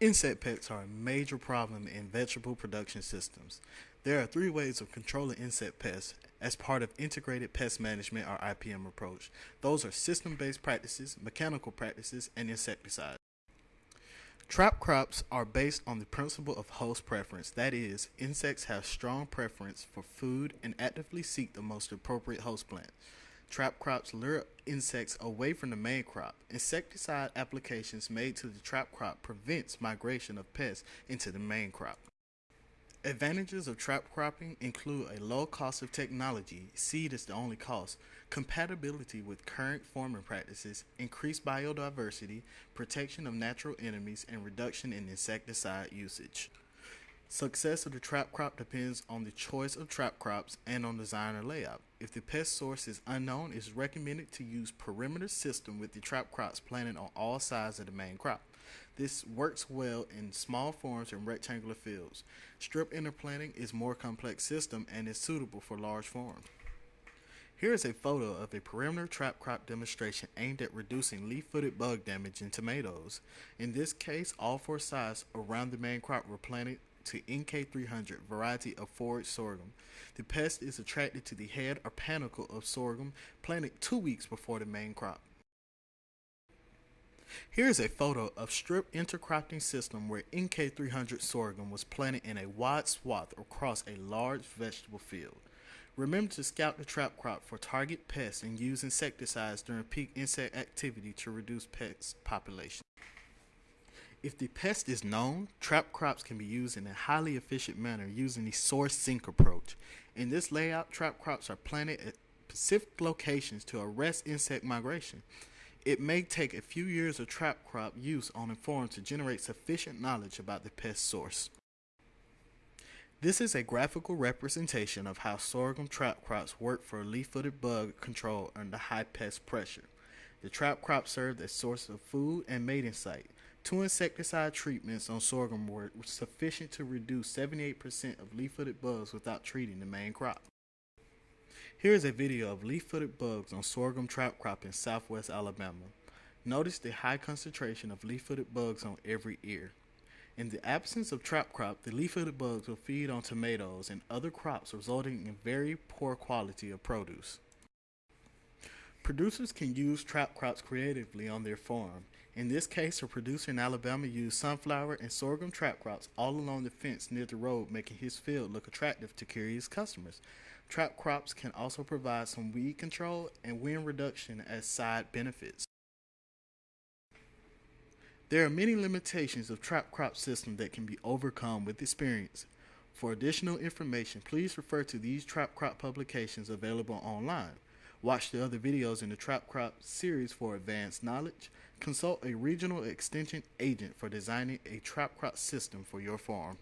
Insect pests are a major problem in vegetable production systems. There are three ways of controlling insect pests as part of integrated pest management or IPM approach. Those are system-based practices, mechanical practices, and insecticides. Trap crops are based on the principle of host preference. That is, insects have strong preference for food and actively seek the most appropriate host plant. Trap crops lure insects away from the main crop. Insecticide applications made to the trap crop prevents migration of pests into the main crop. Advantages of trap cropping include a low cost of technology, seed is the only cost, compatibility with current farming practices, increased biodiversity, protection of natural enemies, and reduction in insecticide usage. Success of the trap crop depends on the choice of trap crops and on design or layout. If the pest source is unknown, it is recommended to use perimeter system with the trap crops planted on all sides of the main crop. This works well in small farms and rectangular fields. Strip interplanting is more complex system and is suitable for large farms. Here is a photo of a perimeter trap crop demonstration aimed at reducing leaf-footed bug damage in tomatoes. In this case, all four sides around the main crop were planted to NK300 variety of forage sorghum. The pest is attracted to the head or panicle of sorghum planted two weeks before the main crop. Here is a photo of strip intercropping system where NK300 sorghum was planted in a wide swath across a large vegetable field. Remember to scout the trap crop for target pests and use insecticides during peak insect activity to reduce pest population. If the pest is known, trap crops can be used in a highly efficient manner using the source sink approach. In this layout, trap crops are planted at specific locations to arrest insect migration. It may take a few years of trap crop use on a farm to generate sufficient knowledge about the pest source. This is a graphical representation of how sorghum trap crops work for leaf-footed bug control under high pest pressure. The trap crop served as source of food and mating site. Two insecticide treatments on sorghum were sufficient to reduce 78% of leaf-footed bugs without treating the main crop. Here is a video of leaf-footed bugs on sorghum trap crop in southwest Alabama. Notice the high concentration of leaf-footed bugs on every ear. In the absence of trap crop, the leaf-footed bugs will feed on tomatoes and other crops resulting in very poor quality of produce. Producers can use trap crops creatively on their farm. In this case, a producer in Alabama used sunflower and sorghum trap crops all along the fence near the road, making his field look attractive to curious customers. Trap crops can also provide some weed control and wind reduction as side benefits. There are many limitations of trap crop system that can be overcome with experience. For additional information, please refer to these trap crop publications available online. Watch the other videos in the Trap Crop series for advanced knowledge. Consult a regional extension agent for designing a trap crop system for your farm.